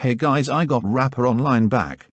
Hey guys I got Rapper Online back.